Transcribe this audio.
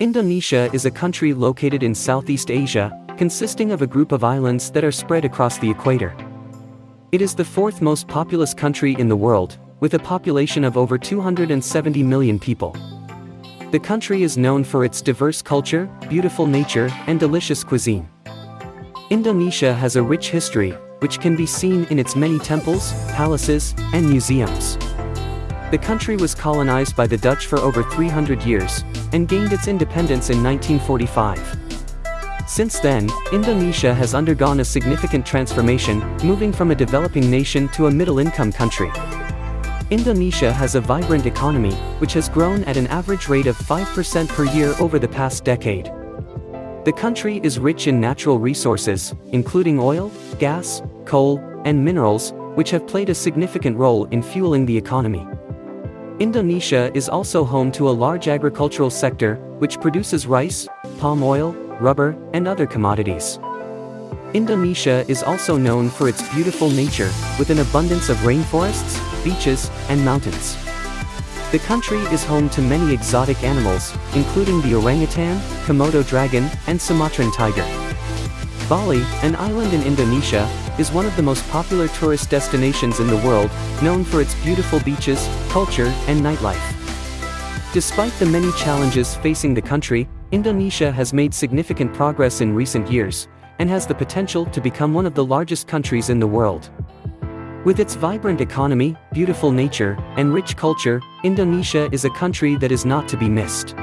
Indonesia is a country located in Southeast Asia, consisting of a group of islands that are spread across the equator. It is the fourth most populous country in the world, with a population of over 270 million people. The country is known for its diverse culture, beautiful nature, and delicious cuisine. Indonesia has a rich history, which can be seen in its many temples, palaces, and museums. The country was colonized by the Dutch for over 300 years, and gained its independence in 1945. Since then, Indonesia has undergone a significant transformation, moving from a developing nation to a middle-income country. Indonesia has a vibrant economy, which has grown at an average rate of 5% per year over the past decade. The country is rich in natural resources, including oil, gas, coal, and minerals, which have played a significant role in fueling the economy. Indonesia is also home to a large agricultural sector, which produces rice, palm oil, rubber, and other commodities. Indonesia is also known for its beautiful nature, with an abundance of rainforests, beaches, and mountains. The country is home to many exotic animals, including the orangutan, Komodo dragon, and Sumatran tiger. Bali, an island in Indonesia, is one of the most popular tourist destinations in the world, known for its beautiful beaches, culture, and nightlife. Despite the many challenges facing the country, Indonesia has made significant progress in recent years, and has the potential to become one of the largest countries in the world. With its vibrant economy, beautiful nature, and rich culture, Indonesia is a country that is not to be missed.